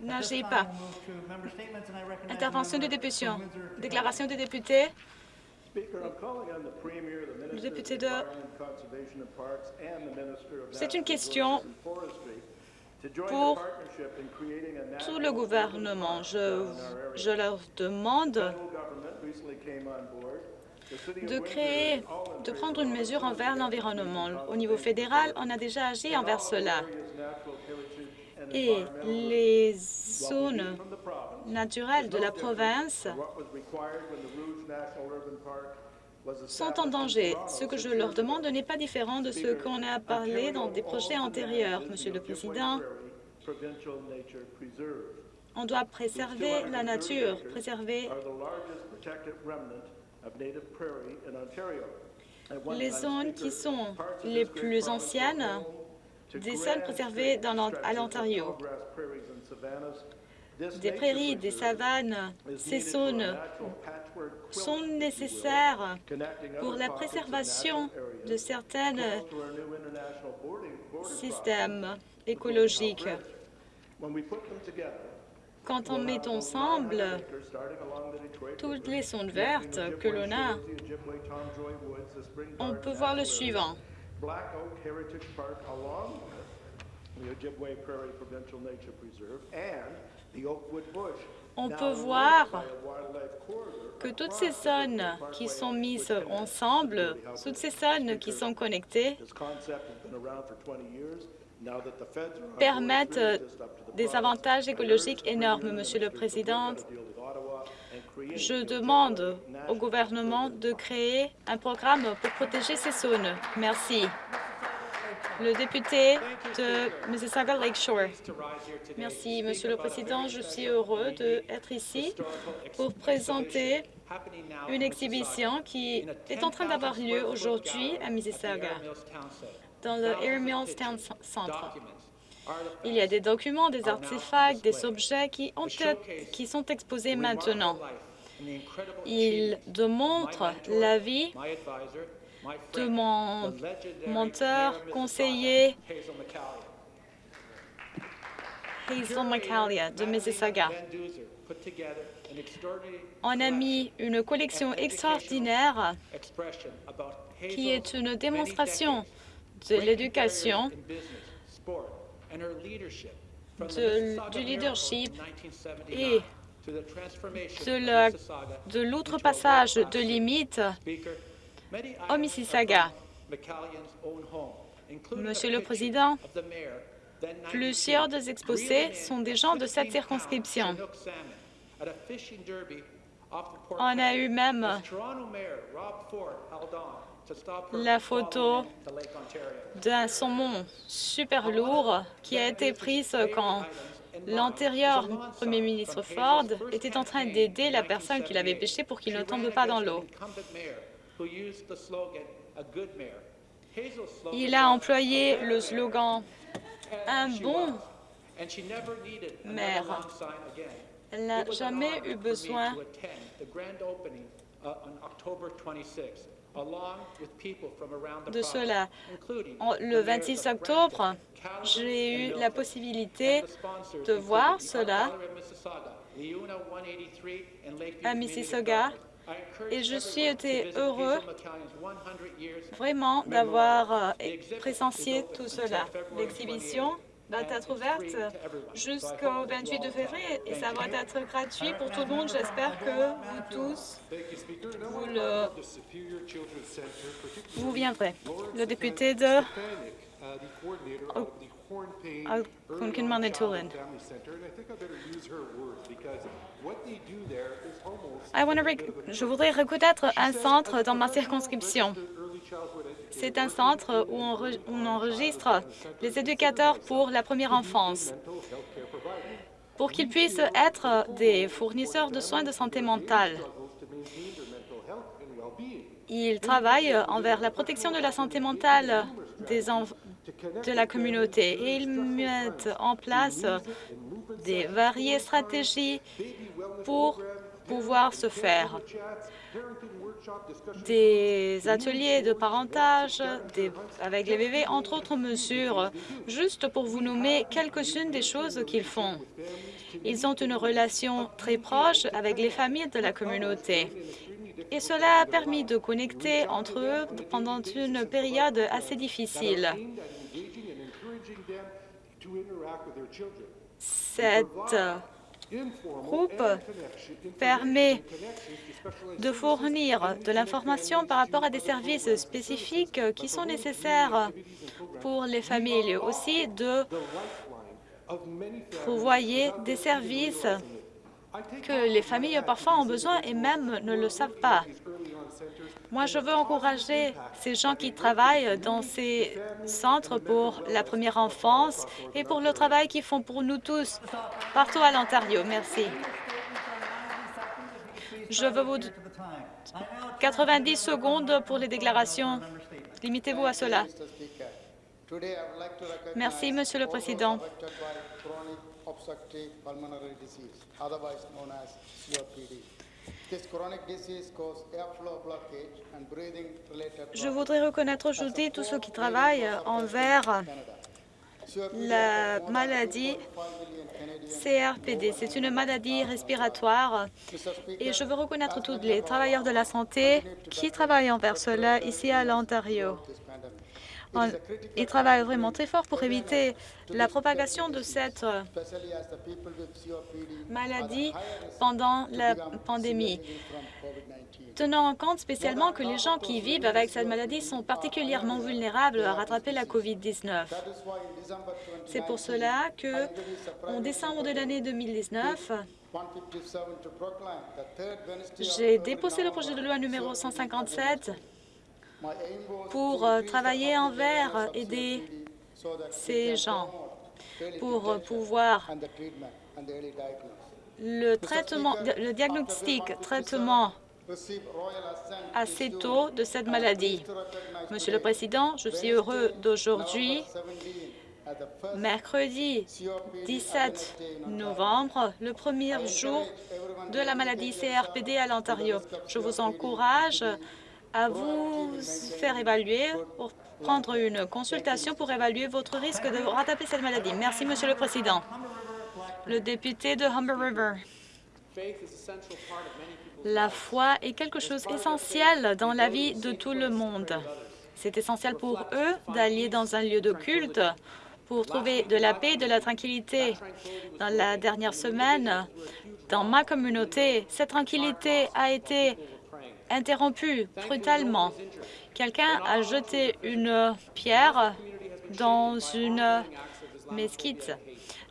N'agis pas. Intervention de député. Déclaration des députés. Le député de... C'est une question pour tout le gouvernement. Je, je leur demande de créer, de prendre une mesure envers l'environnement. Au niveau fédéral, on a déjà agi envers cela. Et les zones naturelles de la province sont en danger. Ce que je leur demande n'est pas différent de ce qu'on a parlé dans des projets antérieurs. Monsieur le Président, on doit préserver la nature, préserver les zones qui sont les plus anciennes des zones préservées à l'Ontario. Des prairies, des savanes, ces zones sont nécessaires pour la préservation de certains systèmes écologiques. Quand on met ensemble toutes les zones vertes que l'on a, on peut voir le suivant. On peut voir que toutes ces zones qui sont mises ensemble, toutes ces zones qui sont connectées, permettent des avantages écologiques énormes, Monsieur le Président. Je demande au gouvernement de créer un programme pour protéger ces zones. Merci. Le député de Mississauga Lakeshore. Merci, Monsieur le Président. Je suis heureux d'être ici pour présenter une exhibition qui est en train d'avoir lieu aujourd'hui à Mississauga, dans le Air Mills Town Centre. Il y a des documents, des artefacts, des objets qui, qui sont exposés maintenant. Ils démontrent la vie de mon menteur conseiller Hazel McCallia de Mississauga. On a mis une collection extraordinaire qui est une démonstration de l'éducation, du leadership et de l'outrepassage de limites au Mississauga. Monsieur le Président, plusieurs des exposés sont des gens de cette circonscription. On a eu même la photo d'un saumon super lourd qui a été prise quand l'antérieur premier ministre Ford était en train d'aider la personne qui l'avait pêché pour qu'il ne tombe pas dans l'eau. Il a employé le slogan « Un bon maire ». Elle n'a jamais eu besoin de cela. Le 26 octobre, j'ai eu la possibilité de voir cela à Mississauga et je suis été heureux vraiment d'avoir euh, présencié tout cela. L'exhibition va être ouverte jusqu'au 28 février et ça va être gratuit pour tout le monde. J'espère que vous tous, vous, le, vous viendrez. Le député de je voudrais reconnaître un centre dans ma circonscription. C'est un centre où on, enregistre les éducateurs pour la première enfance pour qu'ils puissent être des fournisseurs de soins de santé mentale. Ils travaillent envers la protection de la santé mentale des, de la communauté et ils mettent en place des variées stratégies pour pouvoir se faire. Des ateliers de parentage avec les bébés, entre autres mesures, juste pour vous nommer quelques-unes des choses qu'ils font. Ils ont une relation très proche avec les familles de la communauté. Et cela a permis de connecter entre eux pendant une période assez difficile. Cette groupe permet de fournir de l'information par rapport à des services spécifiques qui sont nécessaires pour les familles, aussi de pourvoyer des services que les familles parfois ont besoin et même ne le savent pas. Moi, je veux encourager ces gens qui travaillent dans ces centres pour la première enfance et pour le travail qu'ils font pour nous tous partout à l'Ontario. Merci. Je veux vous... 90 secondes pour les déclarations. Limitez-vous à cela. Merci, Monsieur le Président. Je voudrais reconnaître aujourd'hui tous ceux qui travaillent envers la maladie CRPD. C'est une maladie respiratoire et je veux reconnaître tous les travailleurs de la santé qui travaillent envers cela ici à l'Ontario. Ils travaillent vraiment très fort pour éviter la propagation de cette euh, maladie pendant la pandémie. Tenant en compte spécialement que les gens qui vivent avec cette maladie sont particulièrement vulnérables à rattraper la COVID-19. C'est pour cela que, en décembre de l'année 2019, j'ai déposé le projet de loi numéro 157 pour euh, travailler envers aider ces gens, pour pouvoir le traitement, le diagnostic, traitement assez tôt de cette maladie. Monsieur le Président, je suis heureux d'aujourd'hui, mercredi 17 novembre, le premier jour de la maladie CRPD à l'Ontario. Je vous encourage à vous faire évaluer pour prendre une consultation pour évaluer votre risque de rattraper cette maladie. Merci, Monsieur le Président. Le député de Humber River. La foi est quelque chose d'essentiel dans la vie de tout le monde. C'est essentiel pour eux d'aller dans un lieu de culte pour trouver de la paix et de la tranquillité. Dans la dernière semaine, dans ma communauté, cette tranquillité a été interrompu brutalement. Quelqu'un a jeté une pierre dans une mesquite.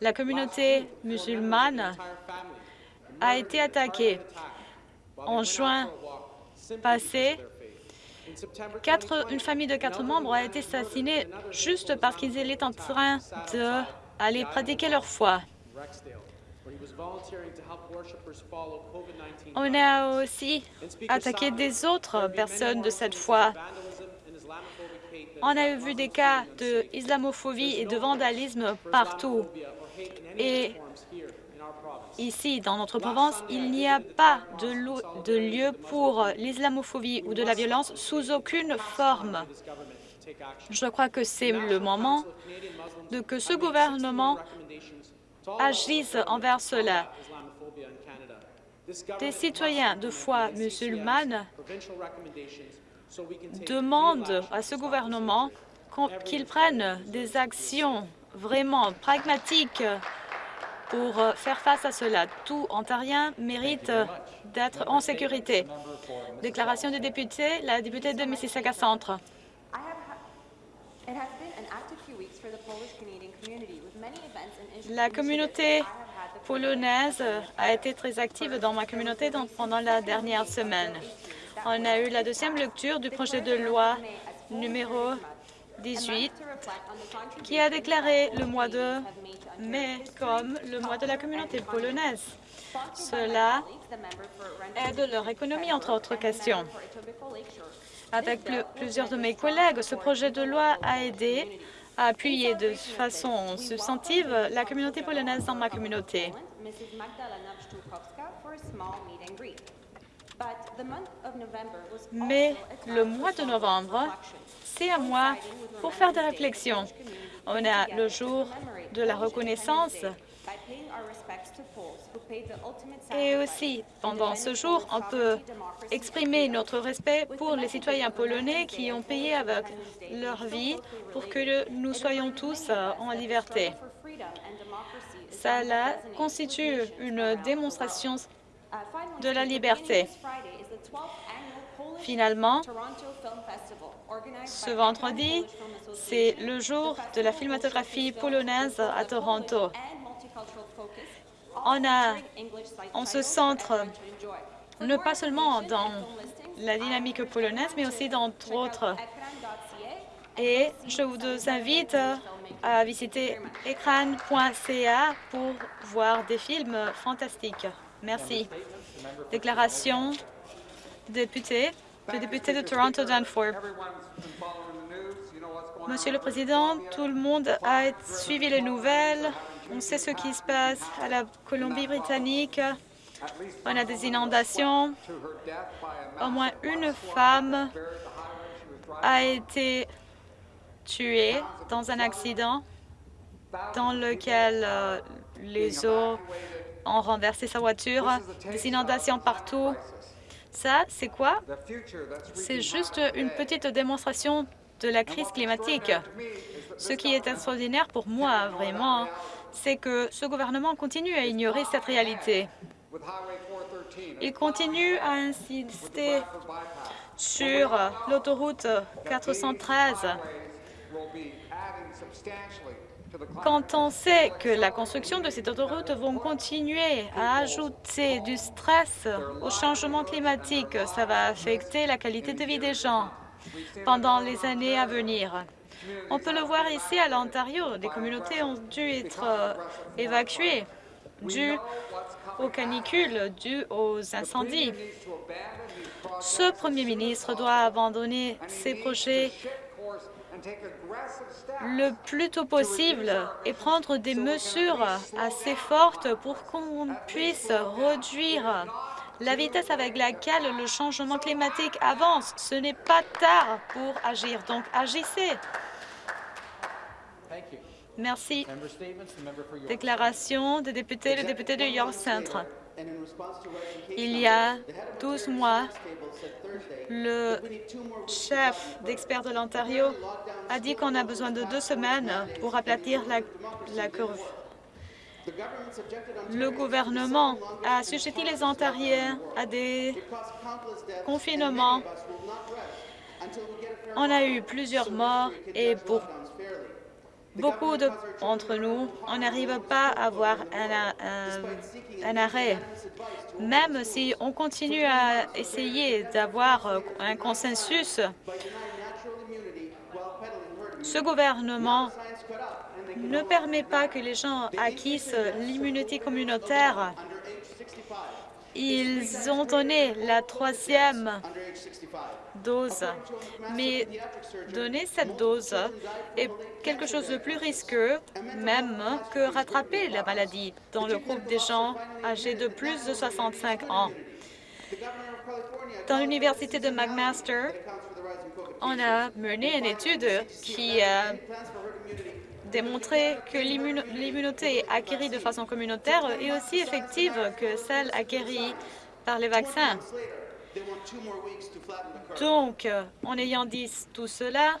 La communauté musulmane a été attaquée. En juin passé, une famille de quatre membres a été assassinée juste parce qu'ils étaient en train d'aller pratiquer leur foi. On a aussi attaqué des autres personnes de cette foi. On a vu des cas d'islamophobie et de vandalisme partout. Et ici, dans notre province, il n'y a pas de, de lieu pour l'islamophobie ou de la violence sous aucune forme. Je crois que c'est le moment de que ce gouvernement agissent envers cela. Des citoyens de foi musulmane demandent à ce gouvernement qu'il prenne des actions vraiment pragmatiques pour faire face à cela. Tout Ontarien mérite d'être en sécurité. Déclaration du député, la députée de Mississauga Centre. La communauté polonaise a été très active dans ma communauté pendant la dernière semaine. On a eu la deuxième lecture du projet de loi numéro 18 qui a déclaré le mois de mai comme le mois de la communauté polonaise. Cela aide leur économie, entre autres questions. Avec plusieurs de mes collègues, ce projet de loi a aidé à appuyer de façon substantive la communauté polonaise dans ma communauté. Mais le mois de novembre, un mois pour faire des réflexions. On a le jour de la reconnaissance et aussi, pendant ce jour, on peut exprimer notre respect pour les citoyens polonais qui ont payé avec leur vie pour que nous soyons tous euh, en liberté. Cela constitue une démonstration de la liberté. Finalement, ce vendredi, c'est le jour de la filmatographie polonaise à Toronto. On a, on se centre ne pas seulement dans la dynamique polonaise, mais aussi dans d'autres. Et je vous invite à visiter écran.ca pour voir des films fantastiques. Merci. Déclaration député, le député de Toronto Danforth. Monsieur le Président, tout le monde a suivi les nouvelles. On sait ce qui se passe à la Colombie-Britannique. On a des inondations. Au moins une femme a été tuée dans un accident dans lequel euh, les eaux ont renversé sa voiture. Des inondations partout. Ça, c'est quoi? C'est juste une petite démonstration de la crise climatique. Ce qui est extraordinaire pour moi, vraiment, c'est que ce gouvernement continue à ignorer cette réalité. Il continue à insister sur l'autoroute 413 quand on sait que la construction de cette autoroute va continuer à ajouter du stress au changement climatique, ça va affecter la qualité de vie des gens pendant les années à venir. On peut le voir ici à l'Ontario. Des communautés ont dû être euh, évacuées dues aux canicules, dues aux incendies. Ce premier ministre doit abandonner ses projets le plus tôt possible et prendre des mesures assez fortes pour qu'on puisse réduire la vitesse avec laquelle le changement climatique avance. Ce n'est pas tard pour agir, donc agissez. Merci. Déclaration des députés, le député de York Centre. Il y a 12 mois, le chef d'experts de l'Ontario a dit qu'on a besoin de deux semaines pour aplatir la, la curve. Le gouvernement a sujeté les Ontariens à des confinements. On a eu plusieurs morts et pour beaucoup d'entre nous, on n'arrive pas à avoir un, arrêt. Même si on continue à essayer d'avoir un consensus, ce gouvernement ne permet pas que les gens acquissent l'immunité communautaire. Ils ont donné la troisième dose, mais donner cette dose est quelque chose de plus risqueux même que rattraper la maladie dans le groupe des gens âgés de plus de 65 ans. Dans l'université de McMaster, on a mené une étude qui a démontré que l'immunité acquérie de façon communautaire est aussi effective que celle acquérie par les vaccins. Donc, en ayant dit tout cela,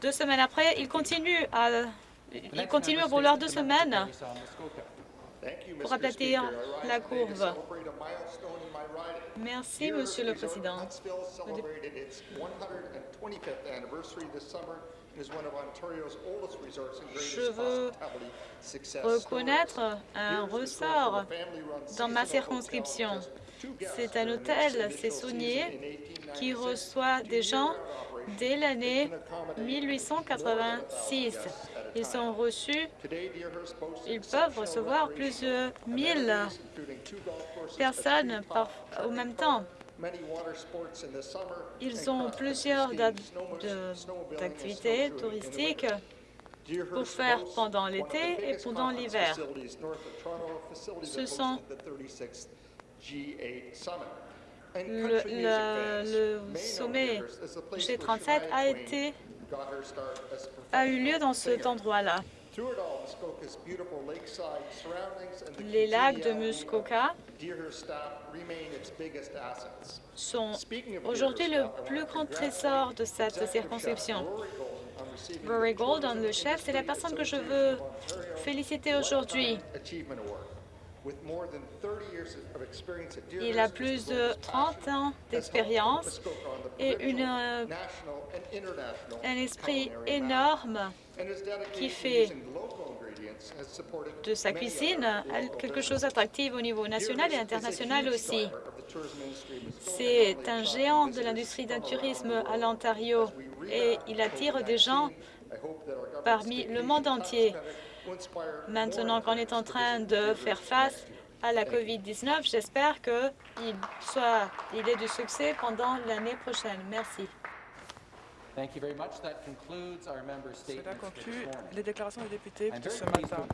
deux semaines après, il continue à, il continue à vouloir deux semaines pour aplatir la courbe. Merci, Monsieur le Président. Je veux reconnaître un ressort dans ma circonscription. C'est un hôtel, c'est Saunier, qui reçoit des gens dès l'année 1886. Ils sont reçus, ils peuvent recevoir plus de 1000 personnes au même temps. Ils ont plusieurs activités touristiques pour faire pendant l'été et pendant l'hiver. Ce sont Le, le- le sommet G37 a été a eu lieu dans cet endroit-là. Les lacs de Muskoka sont aujourd'hui le plus grand trésor de cette circonscription. Rory Golden, le chef, c'est la personne que je veux féliciter aujourd'hui. Il a plus de 30 ans d'expérience et une, un esprit énorme qui fait de sa cuisine quelque chose d'attractif au niveau national et international aussi. C'est un géant de l'industrie d'un tourisme à l'Ontario et il attire des gens parmi le monde entier. Maintenant qu'on est en train de faire face à la COVID-19, j'espère qu'il soit, il ait du succès pendant l'année prochaine. Merci. Thank you very much. That concludes our member Cela conclut les déclarations des députés de ce matin.